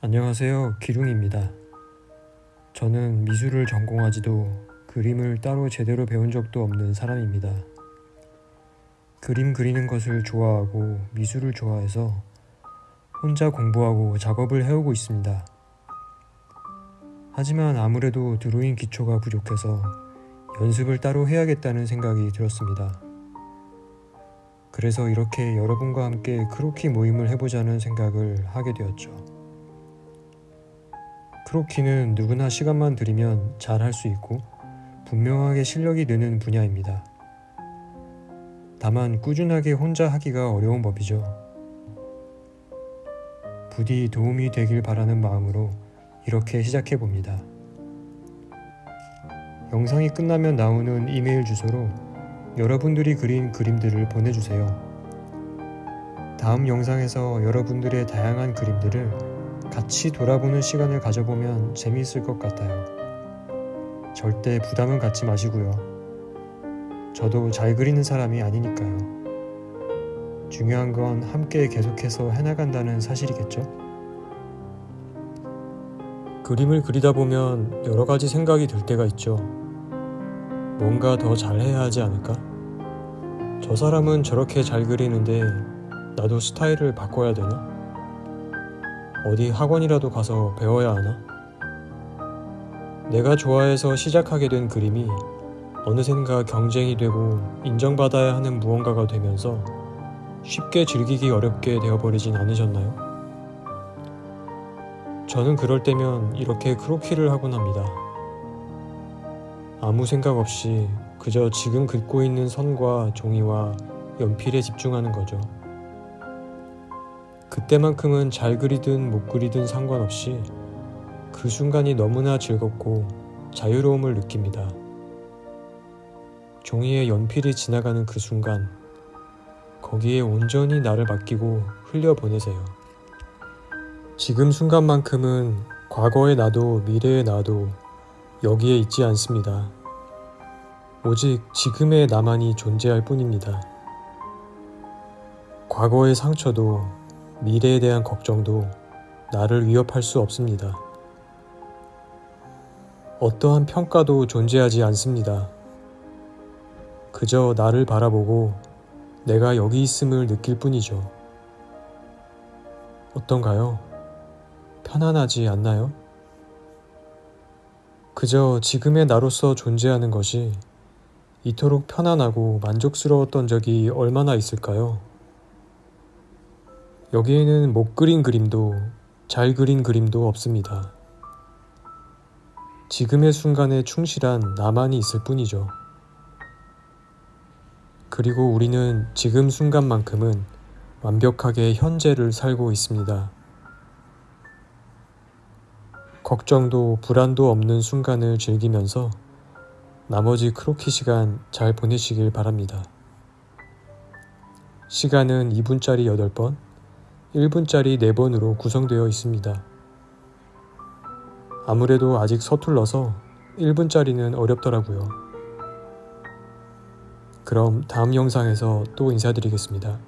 안녕하세요. 기룽입니다. 저는 미술을 전공하지도 그림을 따로 제대로 배운 적도 없는 사람입니다. 그림 그리는 것을 좋아하고 미술을 좋아해서 혼자 공부하고 작업을 해오고 있습니다. 하지만 아무래도 드로잉 기초가 부족해서 연습을 따로 해야겠다는 생각이 들었습니다. 그래서 이렇게 여러분과 함께 크로키 모임을 해보자는 생각을 하게 되었죠. 크로키는 누구나 시간만 들이면 잘 할 수 있고 분명하게 실력이 느는 분야입니다. 다만 꾸준하게 혼자 하기가 어려운 법이죠. 부디 도움이 되길 바라는 마음으로 이렇게 시작해 봅니다. 영상이 끝나면 나오는 이메일 주소로 여러분들이 그린 그림들을 보내주세요. 다음 영상에서 여러분들의 다양한 그림들을 같이 돌아보는 시간을 가져보면 재미있을 것 같아요. 절대 부담은 갖지 마시고요. 저도 잘 그리는 사람이 아니니까요. 중요한 건 함께 계속해서 해나간다는 사실이겠죠? 그림을 그리다 보면 여러 가지 생각이 들 때가 있죠. 뭔가 더 잘해야 하지 않을까? 저 사람은 저렇게 잘 그리는데 나도 스타일을 바꿔야 되나? 어디 학원이라도 가서 배워야 하나? 내가 좋아해서 시작하게 된 그림이 어느샌가 경쟁이 되고 인정받아야 하는 무언가가 되면서 쉽게 즐기기 어렵게 되어버리진 않으셨나요? 저는 그럴 때면 이렇게 크로키를 하곤 합니다. 아무 생각 없이 그저 지금 긋고 있는 선과 종이와 연필에 집중하는 거죠. 그때만큼은 잘 그리든 못 그리든 상관없이 그 순간이 너무나 즐겁고 자유로움을 느낍니다. 종이에 연필이 지나가는 그 순간, 거기에 온전히 나를 맡기고 흘려보내세요. 지금 순간만큼은 과거의 나도 미래의 나도 여기에 있지 않습니다. 오직 지금의 나만이 존재할 뿐입니다. 과거의 상처도 미래에 대한 걱정도 나를 위협할 수 없습니다. 어떠한 평가도 존재하지 않습니다. 그저 나를 바라보고 내가 여기 있음을 느낄 뿐이죠. 어떤가요? 편안하지 않나요? 그저 지금의 나로서 존재하는 것이 이토록 편안하고 만족스러웠던 적이 얼마나 있을까요? 여기에는 못 그린 그림도 잘 그린 그림도 없습니다. 지금의 순간에 충실한 나만이 있을 뿐이죠. 그리고 우리는 지금 순간만큼은 완벽하게 현재를 살고 있습니다. 걱정도 불안도 없는 순간을 즐기면서 나머지 크로키 시간 잘 보내시길 바랍니다. 시간은 2분짜리 8번, 1분짜리 4번으로 구성되어 있습니다. 아무래도 아직 서툴러서 1분짜리는 어렵더라고요. 그럼 다음 영상에서 또 인사드리겠습니다.